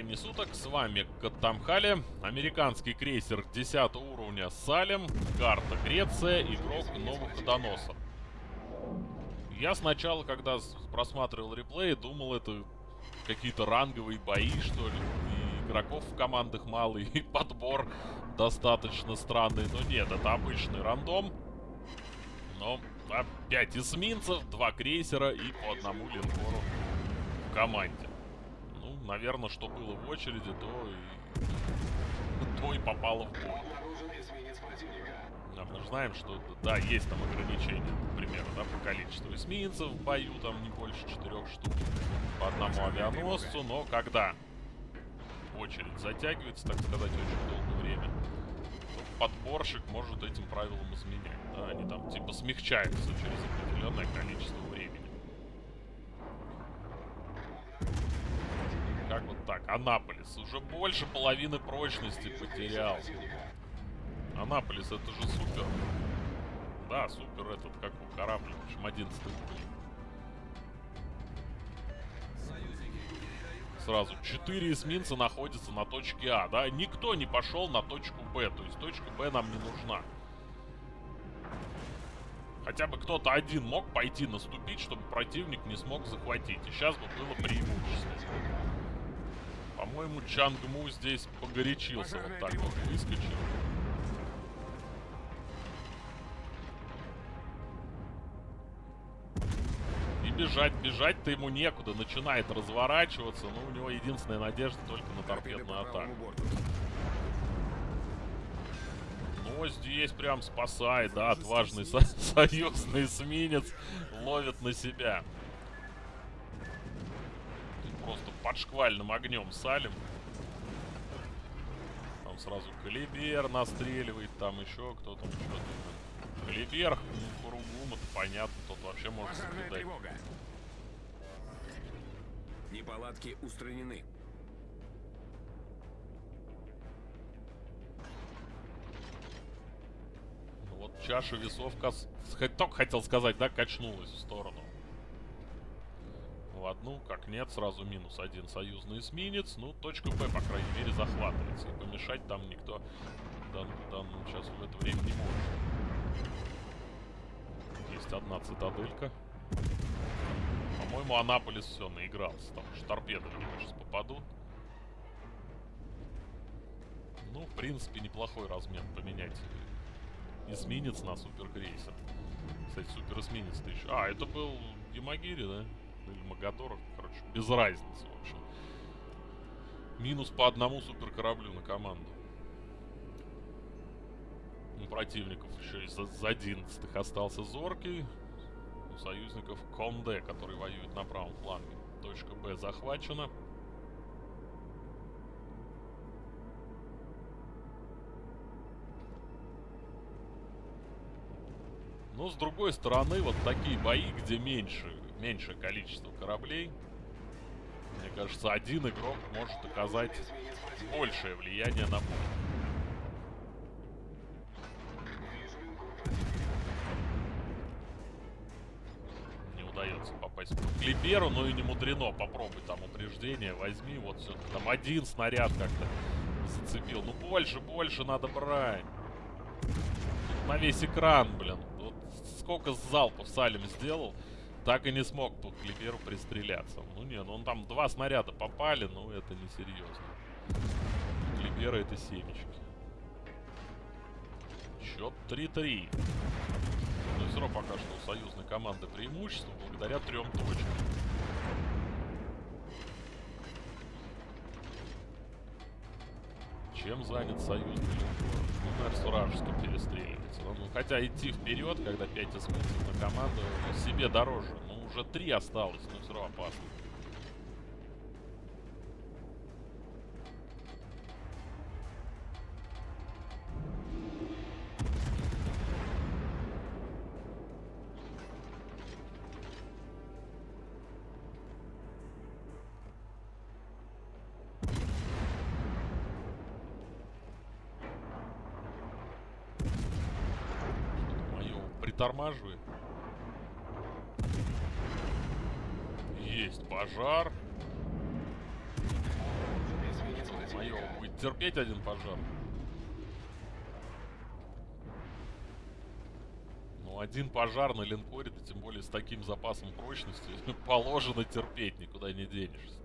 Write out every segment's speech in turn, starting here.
времени суток, с вами Каттамхали, американский крейсер 10 уровня Салем, карта Греция, игрок Новоходоносор. Я сначала, когда просматривал реплей, думал, это какие-то ранговые бои, что ли, и игроков в командах мало, и подбор достаточно странный, но нет, это обычный рандом. Но 5 эсминцев, 2 крейсера и по одному линкору в команде наверное, что было в очереди, то и, то и попало в бой. Да, мы знаем, что, да, есть там ограничения, например, да, по количеству эсминцев в бою, там не больше четырех штук по одному авианосцу, но когда очередь затягивается, так сказать, очень долгое время, то подборщик может этим правилам изменять. Да, они там типа смягчаются через определенное количество так? Анаполис уже больше половины прочности потерял. Анаполис, это же супер. Да, супер этот, как у корабля, в общем, 11 уровень. Сразу. Четыре эсминца находятся на точке А, да? Никто не пошел на точку Б, то есть точка Б нам не нужна. Хотя бы кто-то один мог пойти наступить, чтобы противник не смог захватить. И сейчас бы было преимущество. По-моему, Чангму здесь погорячился. Вот так вот выскочил. И бежать, бежать-то ему некуда. Начинает разворачиваться. Но у него единственная надежда только на торпедную атаку. Но здесь прям спасает, да, отважный со союзный эсминец ловит на себя под шквальным огнем салим. Там сразу Калибер настреливает, там еще кто-то что-то. Калибер, ну, Куругум, это понятно, тот вообще может соблюдать. Неполадки устранены. Ну вот чаша весов, только хотел сказать, да, качнулась в сторону одну, как нет, сразу минус один союзный эсминец. Ну, точка Б, по крайней мере, захватывается. И помешать там никто в дан, данном сейчас в это время не может. Есть одна цитаделька. По-моему, Анаполис все наигрался. Там уж торпеды сейчас попадут. Ну, в принципе, неплохой размен поменять эсминец на суперкрейсер. Кстати, супер эсминец-то еще... А, это был Ямагири, да? Или Магадоров, короче, без разницы, в общем. Минус по одному суперкораблю на команду. У противников еще из, из 11 остался Зоркий. У союзников Конде, который воюет на правом фланге. Точка Б захвачена. Но с другой стороны, вот такие бои, где меньше меньшее количество кораблей. Мне кажется, один игрок может оказать большее влияние на бой. Удается попасть по клиперу, но и не мудрено. Попробуй там упреждение, возьми. Вот все там один снаряд как-то зацепил. Ну больше, больше надо брать. на весь экран, блин. Вот сколько залпов Салим сделал так и не смог по Клиперу пристреляться. Ну не, ну он там два снаряда попали, но это не серьезно. Клипера это семечки. Счет 3-3. Но все равно пока что у союзной команды преимущество благодаря трем точкам. Чем занят союзный линкор? Ну, наверное, с вражеским перестреливается. Ну, хотя идти вперед, когда 5 эсминцев на команду, себе дороже. Ну, уже 3 осталось, но все равно опасно. Притормаживает. Есть пожар. Майор будет терпеть один пожар. Ну, один пожар на линкоре, да тем более с таким запасом прочности, положено терпеть, никуда не денешься.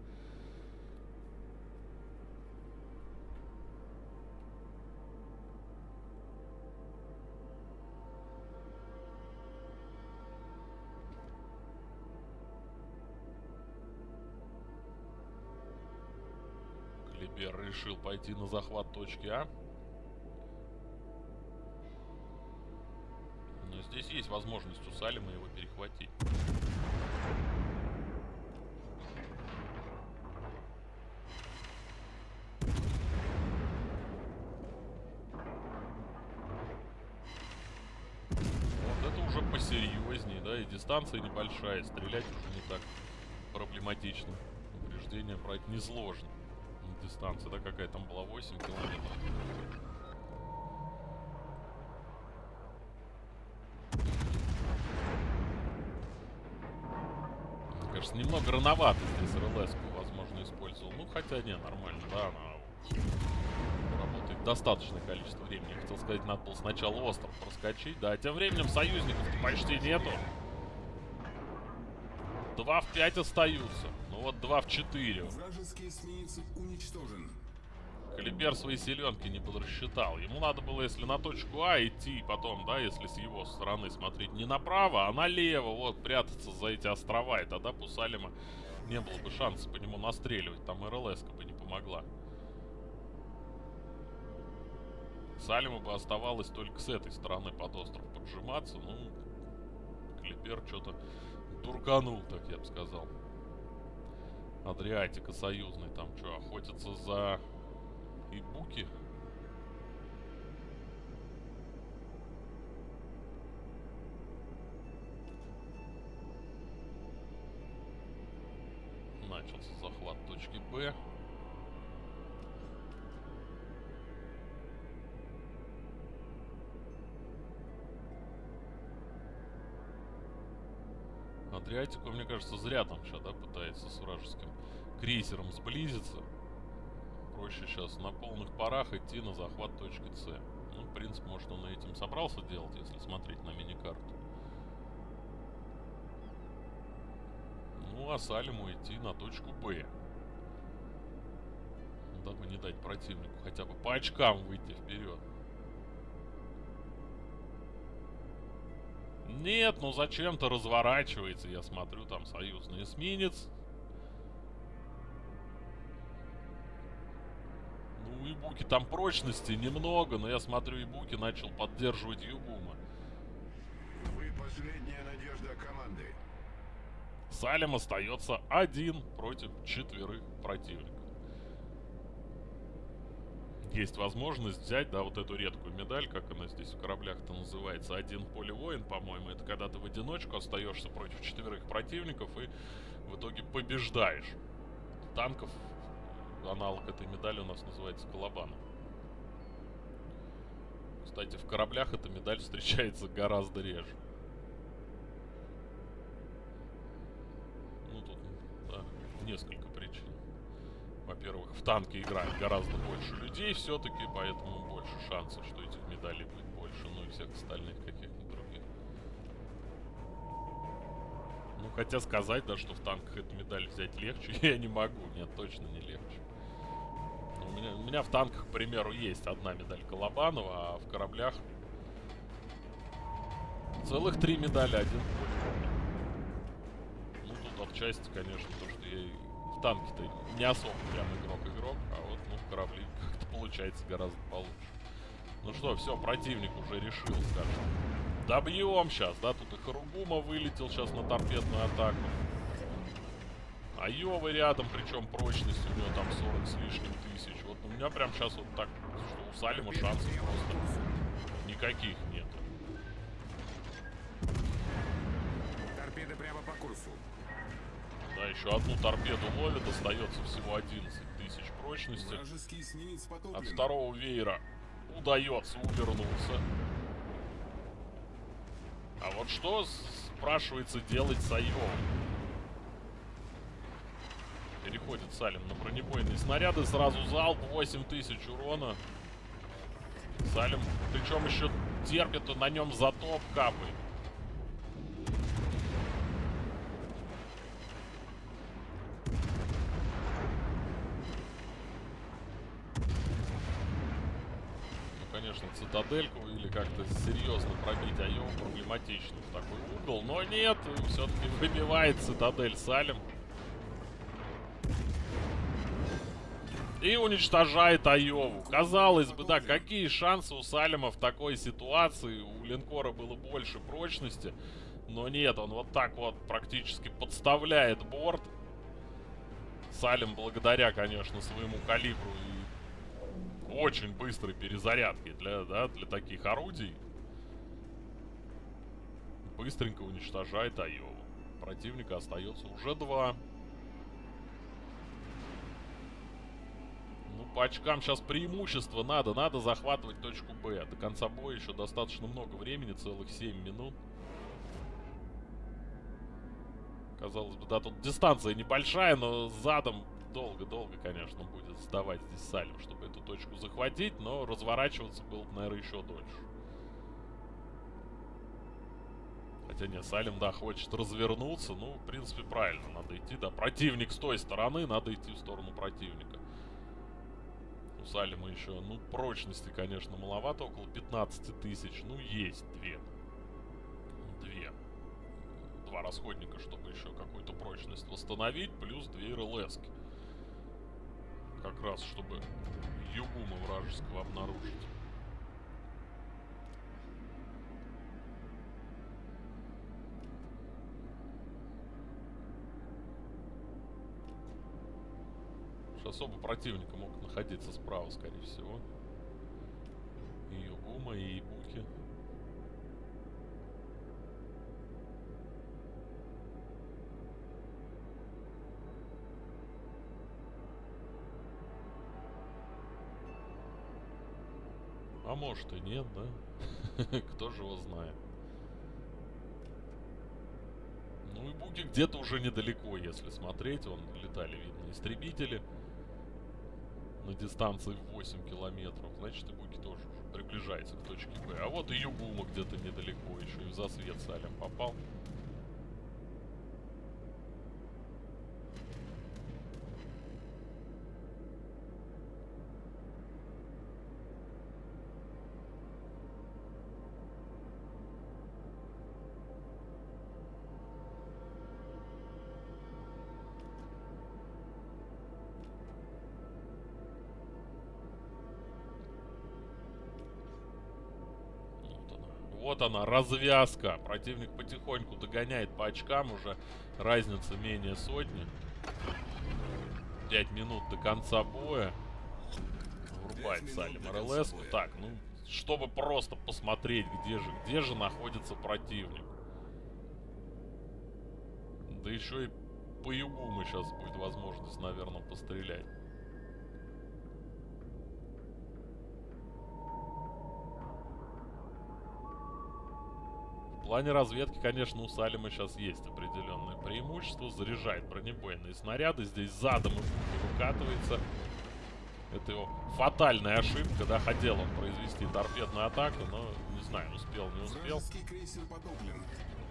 Клибер решил пойти на захват точки А. Но здесь есть возможность у Салима его перехватить. Вот это уже посерьезнее, да, и дистанция небольшая, стрелять уже не так проблематично. Упреждение брать несложно. Дистанция, да, какая там была, 8 километров. Мне кажется, немного рановато здесь рлс возможно, использовал. Ну, хотя не, нормально, да, она работает достаточное количество времени. Я хотел сказать, надо было сначала остров проскочить, да. Тем временем союзников почти нету. 2 в 5 остаются. Ну вот 2 в 4. Вражеский эсминец уничтожен. Калибер свои селенки не подрасчитал. Ему надо было, если на точку А идти, потом, да, если с его стороны смотреть не направо, а налево, вот, прятаться за эти острова, и тогда Пусалима не было бы шанса по нему настреливать. Там рлс бы не помогла. Салиму бы оставалось только с этой стороны под остров поджиматься, ну, Клипер что-то турканул, так я бы сказал. Адриатика союзный там что, охотятся за Ибуки? Адриатику, мне кажется, зря там сейчас, да, пытается с вражеским крейсером сблизиться. Проще сейчас на полных парах идти на захват точки С. Ну, в принципе, может он и этим собрался делать, если смотреть на мини-карту. Ну, а Салиму идти на точку Б. Дабы не дать противнику хотя бы по очкам выйти вперед. Нет, ну зачем-то разворачивается. Я смотрю, там союзный эсминец. Ну, и Буки там прочности немного, но я смотрю, и Буки начал поддерживать Югума. Вы последняя надежда команды. Салем остается один против четверых противников. Есть возможность взять, да, вот эту редкую медаль, как она здесь в кораблях-то называется, один поле воин, по-моему. Это когда ты в одиночку остаешься против четверых противников и в итоге побеждаешь. Танков аналог этой медали у нас называется Колобаном. Кстати, в кораблях эта медаль встречается гораздо реже. Ну, тут, да, несколько. Во-первых, в танке играет гораздо больше людей все-таки, поэтому больше шансов, что этих медалей будет больше, ну и всех остальных каких-нибудь других. Ну, хотя сказать, да, что в танках эту медаль взять легче, я не могу. Нет, точно не легче. У меня, у меня в танках, к примеру, есть одна медаль Колобанова, а в кораблях целых три медали, один. Ну, тут отчасти, конечно, то, что я в танке-то не особо прям игрок-игрок, а вот, ну, в корабли как-то получается гораздо получше. Ну что, все, противник уже решил, скажем. Добьем сейчас, да, тут и Харугума вылетел сейчас на торпедную атаку. А Йовы рядом, причем прочность у него там 40 с лишним тысяч. Вот у меня прям сейчас вот так, что у Салима шансов просто никаких нет. Торпеды прямо по курсу. Да, еще одну торпеду ловит, остается всего 11 тысяч прочности. От второго веера удается увернуться. А вот что, спрашивается, делать с Айовой? выходит Салим на бронебойные снаряды. Сразу залп, 8000 урона. Салим, причем еще терпит, на нем затоп капает. конечно, цитадельку или как-то серьезно пробить Айову проблематично в такой угол. Но нет, все-таки выбивает цитадель Салим. И уничтожает Айову. Казалось бы, да, какие шансы у Салима в такой ситуации? У линкора было больше прочности. Но нет, он вот так вот практически подставляет борт. Салим благодаря, конечно, своему калибру и очень быстрой перезарядки для, да, для таких орудий. Быстренько уничтожает Айову. Противника остается уже два. Ну, по очкам сейчас преимущество надо. Надо захватывать точку Б. До конца боя еще достаточно много времени, целых 7 минут. Казалось бы, да, тут дистанция небольшая, но задом долго-долго, конечно, будет сдавать здесь Салим, чтобы эту точку захватить, но разворачиваться было бы, наверное, еще дольше. Хотя нет, Салим, да, хочет развернуться, ну, в принципе, правильно, надо идти, да, противник с той стороны, надо идти в сторону противника. У Салима еще, ну, прочности, конечно, маловато, около 15 тысяч, ну, есть две. Две. Два расходника, чтобы еще какую-то прочность восстановить, плюс две РЛСки как раз, чтобы Югума вражеского обнаружить. особо противника мог находиться справа, скорее всего. И Югума, и Ибуки. А может и нет, да? Кто же его знает. Ну и Буги где-то уже недалеко, если смотреть. Вон летали, видно, истребители на дистанции 8 километров. Значит, и Буги тоже уже приближается к точке Б. А вот и Югума где-то недалеко. Еще и в засвет Салем попал. Вот она, развязка. Противник потихоньку догоняет по очкам уже. Разница менее сотни. 5 минут до конца боя. Врубает Салим РЛС. Так, ну, чтобы просто посмотреть, где же, где же находится противник. Да еще и по югу мы сейчас будет возможность, наверное, пострелять. Плане разведки, конечно, у Салима сейчас есть определенное преимущество. Заряжает бронебойные снаряды. Здесь задом и выкатывается. Это его фатальная ошибка, да, хотел он произвести торпедную атаку, но, не знаю, успел, не успел.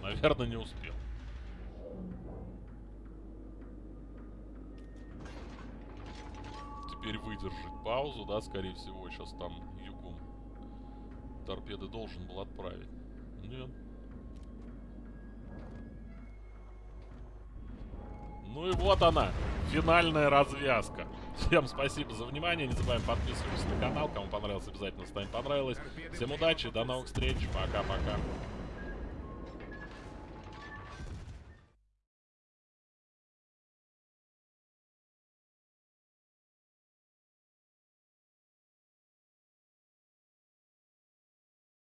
Наверное, не успел. Теперь выдержать паузу, да, скорее всего, сейчас там Югум торпеды должен был отправить. Нет. Ну и вот она, финальная развязка. Всем спасибо за внимание. Не забываем подписываться на канал. Кому понравилось, обязательно ставим понравилось. Всем удачи, до новых встреч. Пока-пока.